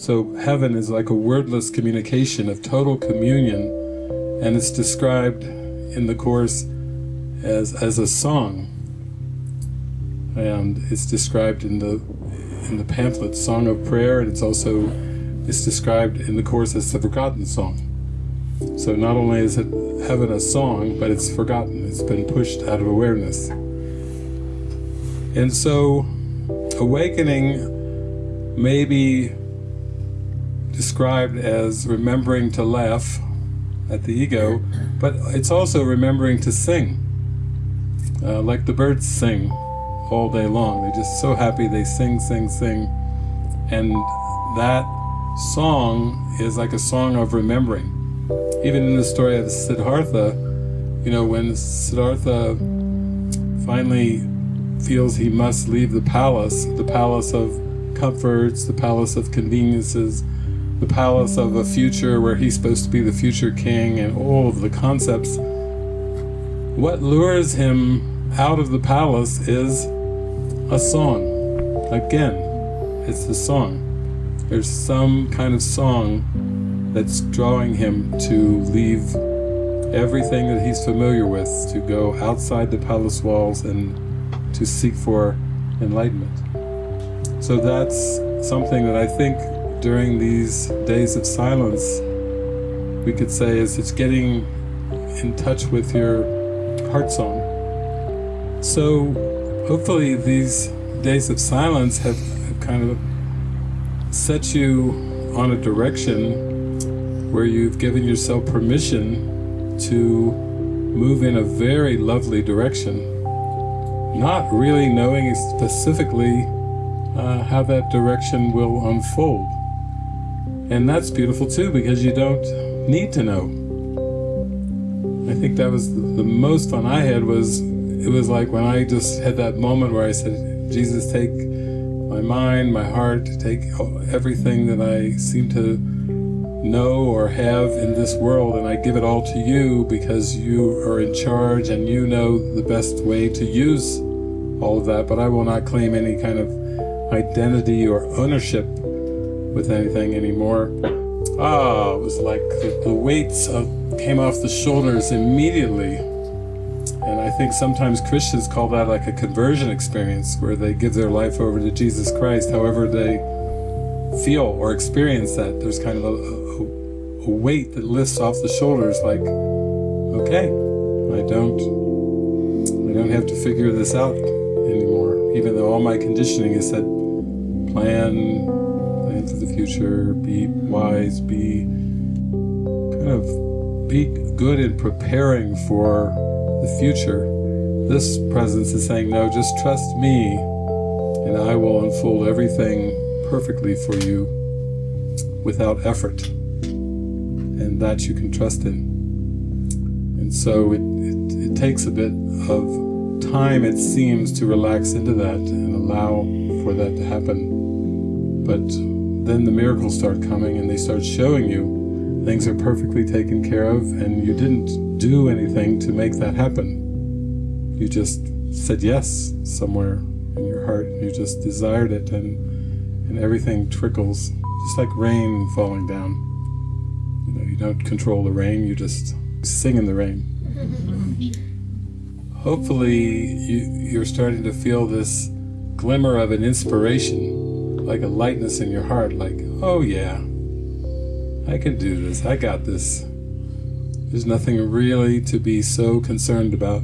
So heaven is like a wordless communication of total communion, and it's described in the Course as, as a song. And it's described in the in the pamphlet Song of Prayer, and it's also it's described in the Course as the forgotten song. So not only is it heaven a song, but it's forgotten, it's been pushed out of awareness. And so awakening may be described as remembering to laugh at the ego, but it's also remembering to sing. Uh, like the birds sing all day long. They're just so happy they sing, sing, sing. And that song is like a song of remembering. Even in the story of Siddhartha, you know, when Siddhartha finally feels he must leave the palace, the palace of comforts, the palace of conveniences, the palace of a future where he's supposed to be the future king and all of the concepts, what lures him out of the palace is a song. Again, it's the song. There's some kind of song that's drawing him to leave everything that he's familiar with, to go outside the palace walls and to seek for enlightenment. So that's something that I think during these days of silence we could say is it's getting in touch with your heart song. So hopefully these days of silence have, have kind of set you on a direction where you've given yourself permission to move in a very lovely direction, not really knowing specifically uh, how that direction will unfold. And that's beautiful too, because you don't need to know. I think that was the most fun I had was, it was like when I just had that moment where I said, Jesus, take my mind, my heart, take everything that I seem to know or have in this world and I give it all to you because you are in charge and you know the best way to use all of that, but I will not claim any kind of identity or ownership with anything anymore. Ah, it was like the, the weights of, came off the shoulders immediately. And I think sometimes Christians call that like a conversion experience, where they give their life over to Jesus Christ, however they feel or experience that. There's kind of a, a weight that lifts off the shoulders like, okay, I don't, I don't have to figure this out anymore, even though all my conditioning is said, plan, plan for the future, be wise, be kind of, be good in preparing for the future. This presence is saying, no, just trust me and I will unfold everything perfectly for you without effort and that you can trust in. And so it, it, it takes a bit of time, it seems, to relax into that and allow for that to happen. But then the miracles start coming and they start showing you things are perfectly taken care of and you didn't do anything to make that happen. You just said yes somewhere in your heart. You just desired it and, and everything trickles, just like rain falling down. You know, you don't control the rain, you just sing in the rain. Hopefully you, you're starting to feel this glimmer of an inspiration, like a lightness in your heart, like, oh yeah, I can do this, I got this. There's nothing really to be so concerned about.